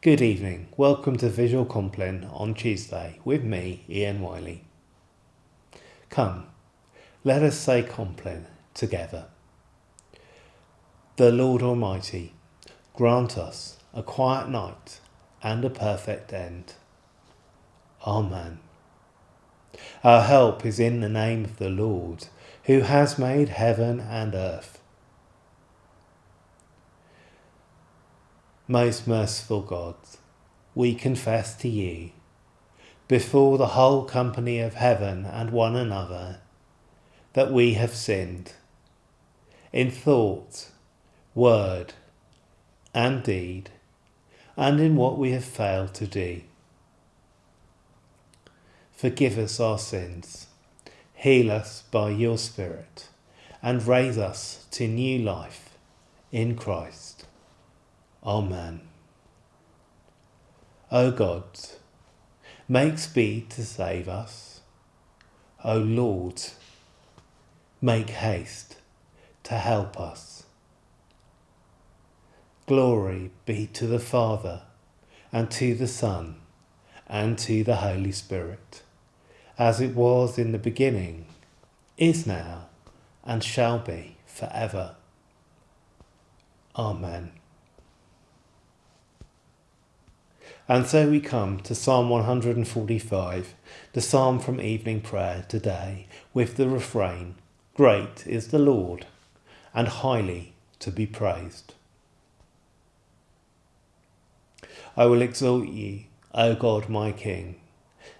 Good evening. Welcome to Visual Compline on Tuesday with me, Ian Wiley. Come, let us say Compline together. The Lord Almighty grant us a quiet night and a perfect end. Amen. Our help is in the name of the Lord, who has made heaven and earth. Most merciful God, we confess to you, before the whole company of heaven and one another, that we have sinned, in thought, word, and deed, and in what we have failed to do. Forgive us our sins, heal us by your Spirit, and raise us to new life in Christ. Amen. O God, make speed to save us. O Lord, make haste to help us. Glory be to the Father, and to the Son, and to the Holy Spirit, as it was in the beginning, is now, and shall be for ever. Amen. And so we come to Psalm 145, the psalm from evening prayer today, with the refrain Great is the Lord, and highly to be praised. I will exalt you, O God my King,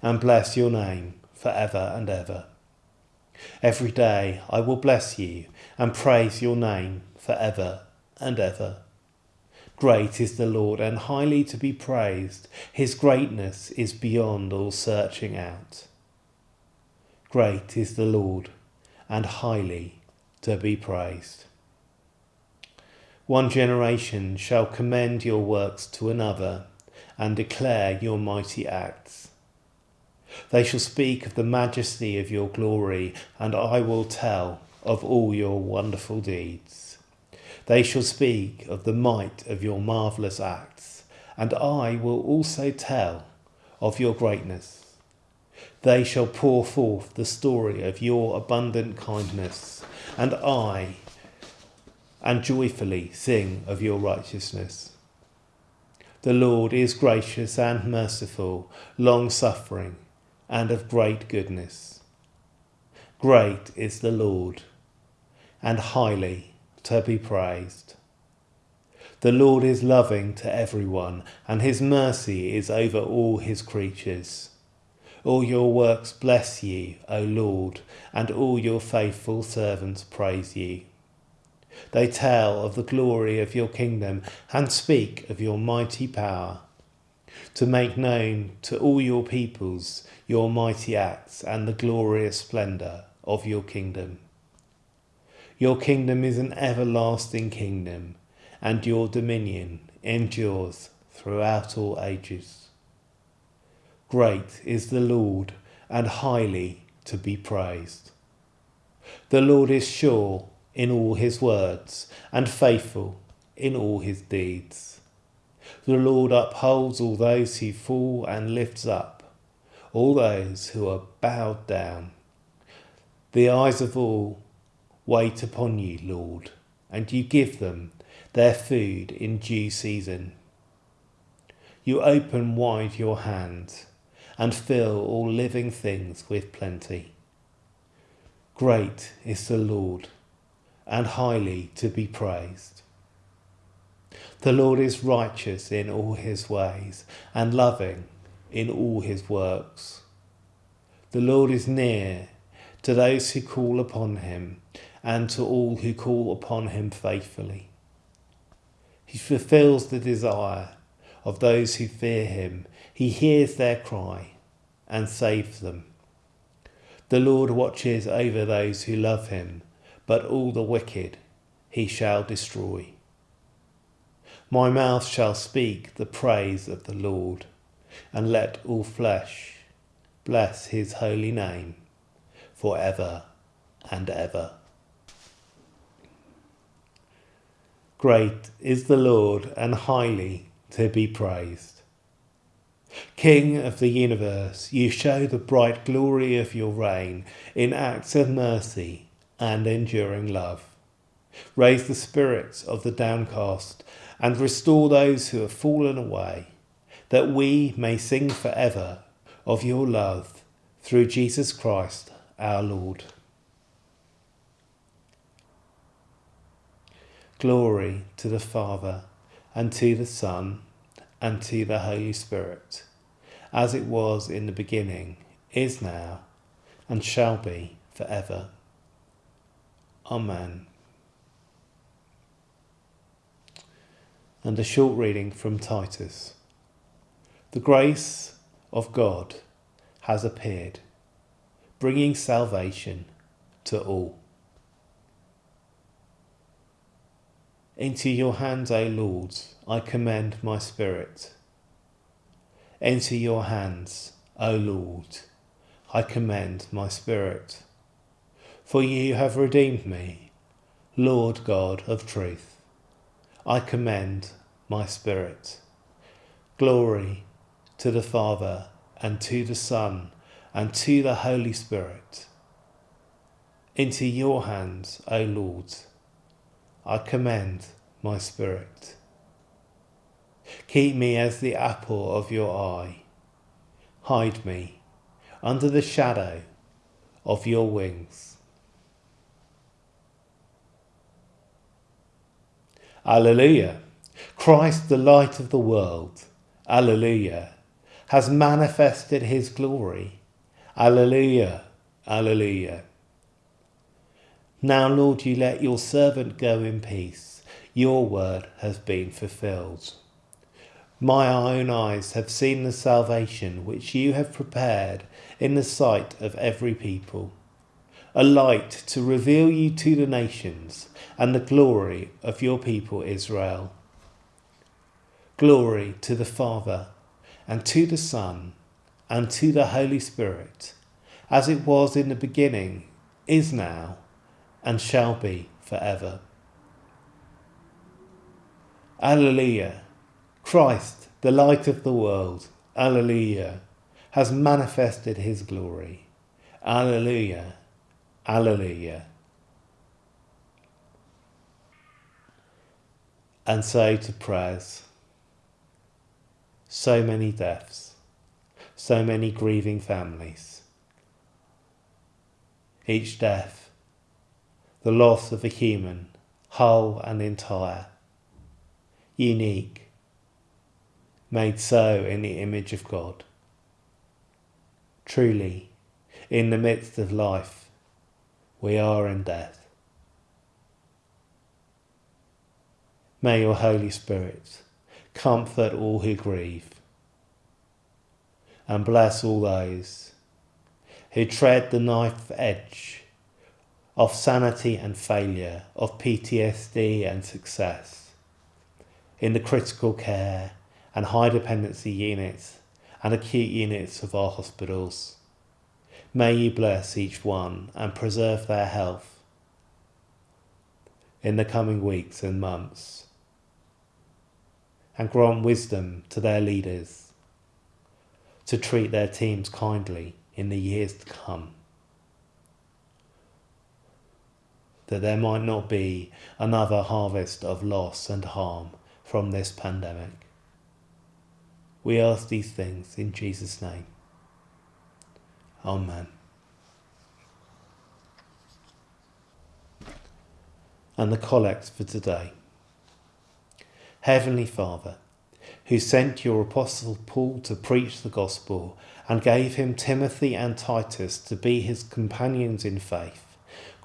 and bless your name for ever and ever. Every day I will bless you and praise your name for ever and ever. Great is the Lord and highly to be praised. His greatness is beyond all searching out. Great is the Lord and highly to be praised. One generation shall commend your works to another and declare your mighty acts. They shall speak of the majesty of your glory, and I will tell of all your wonderful deeds. They shall speak of the might of your marvellous acts, and I will also tell of your greatness. They shall pour forth the story of your abundant kindness, and I, and joyfully sing of your righteousness. The Lord is gracious and merciful, long suffering, and of great goodness. Great is the Lord, and highly to be praised. The Lord is loving to everyone, and his mercy is over all his creatures. All your works bless you, O Lord, and all your faithful servants praise you. They tell of the glory of your kingdom and speak of your mighty power, to make known to all your peoples your mighty acts and the glorious splendour of your kingdom. Your kingdom is an everlasting kingdom, and your dominion endures throughout all ages. Great is the Lord, and highly to be praised. The Lord is sure in all his words, and faithful in all his deeds. The Lord upholds all those who fall and lifts up all those who are bowed down. The eyes of all wait upon you, Lord, and you give them their food in due season. You open wide your hand and fill all living things with plenty. Great is the Lord and highly to be praised. The Lord is righteous in all his ways and loving in all his works. The Lord is near to those who call upon him and to all who call upon him faithfully. He fulfills the desire of those who fear him. He hears their cry and saves them. The Lord watches over those who love him, but all the wicked he shall destroy. My mouth shall speak the praise of the Lord, and let all flesh bless his holy name for ever and ever. Great is the Lord and highly to be praised. King of the universe, you show the bright glory of your reign in acts of mercy and enduring love. Raise the spirits of the downcast and restore those who have fallen away, that we may sing forever of your love through Jesus Christ our Lord. Glory to the Father, and to the Son, and to the Holy Spirit, as it was in the beginning, is now, and shall be forever. Amen. And a short reading from Titus. The grace of God has appeared, bringing salvation to all. Into your hands, O Lord, I commend my spirit. Into your hands, O Lord, I commend my spirit. For you have redeemed me, Lord God of truth. I commend my spirit. Glory to the Father, and to the Son, and to the Holy Spirit. Into your hands, O Lord, I commend my spirit. Keep me as the apple of your eye. Hide me under the shadow of your wings. Alleluia! Christ, the light of the world, Alleluia, has manifested his glory. Alleluia! Alleluia! Now, Lord, you let your servant go in peace. Your word has been fulfilled. My own eyes have seen the salvation which you have prepared in the sight of every people, a light to reveal you to the nations and the glory of your people Israel. Glory to the Father, and to the Son, and to the Holy Spirit, as it was in the beginning, is now, and shall be forever. Alleluia! Christ, the light of the world, Alleluia, has manifested his glory. Alleluia! Alleluia! And so to prayers. So many deaths, so many grieving families. Each death the loss of a human, whole and entire, unique, made so in the image of God. Truly, in the midst of life, we are in death. May your Holy Spirit comfort all who grieve and bless all those who tread the knife edge of sanity and failure, of PTSD and success, in the critical care and high dependency units and acute units of our hospitals. May you bless each one and preserve their health in the coming weeks and months, and grant wisdom to their leaders to treat their teams kindly in the years to come. That there might not be another harvest of loss and harm from this pandemic. We ask these things in Jesus' name. Amen. And the collect for today. Heavenly Father, who sent your apostle Paul to preach the gospel and gave him Timothy and Titus to be his companions in faith,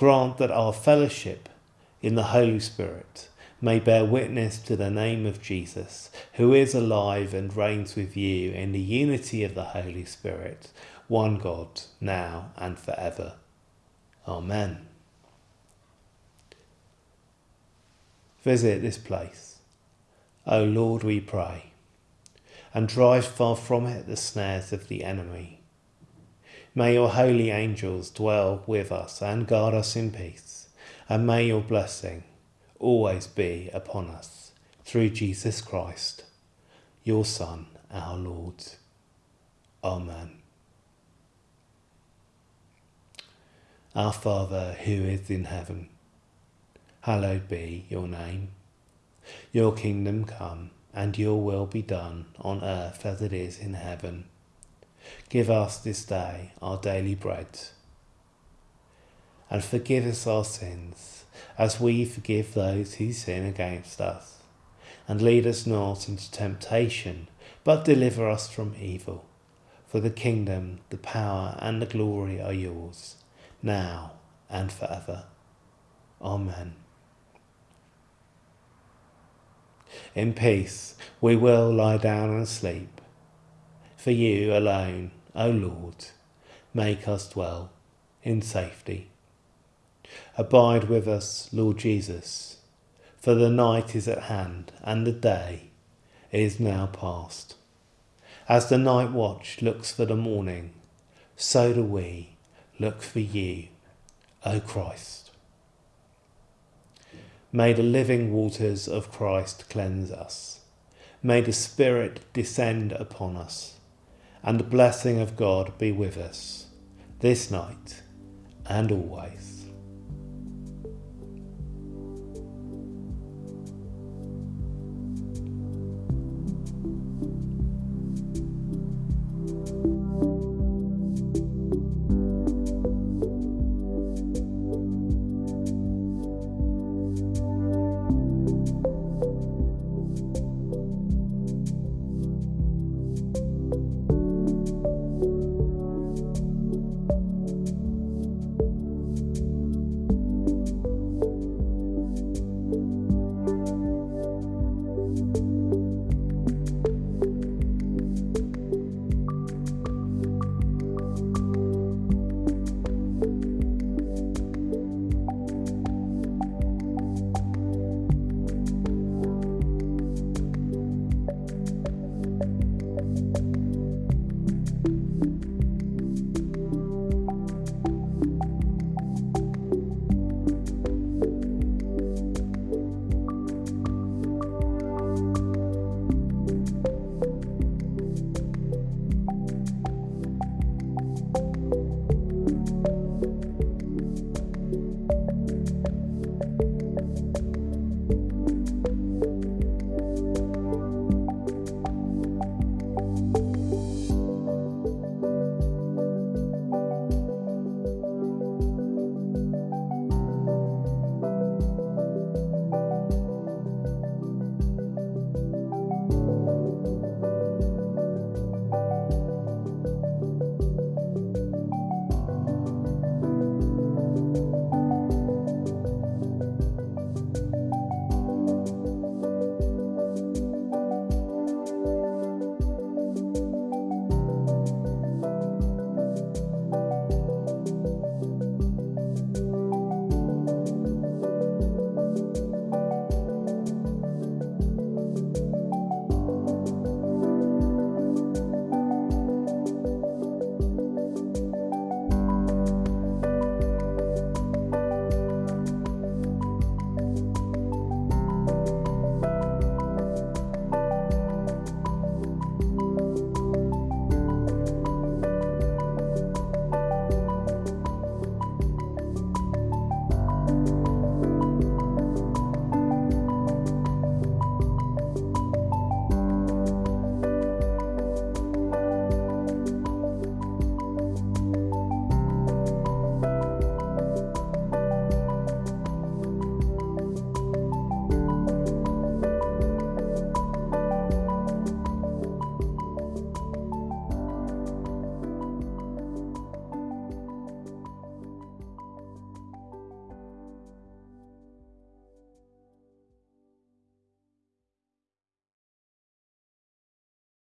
Grant that our fellowship in the Holy Spirit may bear witness to the name of Jesus, who is alive and reigns with you in the unity of the Holy Spirit, one God, now and forever. Amen. Visit this place, O Lord, we pray, and drive far from it the snares of the enemy May your holy angels dwell with us and guard us in peace, and may your blessing always be upon us. Through Jesus Christ. your Son, our Lord. Amen. Our Father who is in heaven, hallowed be your name. Your kingdom come, and your will be done on earth as it is in heaven. Give us this day our daily bread, and forgive us our sins, as we forgive those who sin against us. And lead us not into temptation, but deliver us from evil. For the kingdom, the power, and the glory are yours, now and forever. Amen. In peace we will lie down and sleep. For you alone, O Lord, make us dwell in safety. Abide with us, Lord Jesus, for the night is at hand and the day is now past. As the night watch looks for the morning, so do we look for you, O Christ. May the living waters of Christ cleanse us. May the Spirit descend upon us, and the blessing of God be with us this night and always.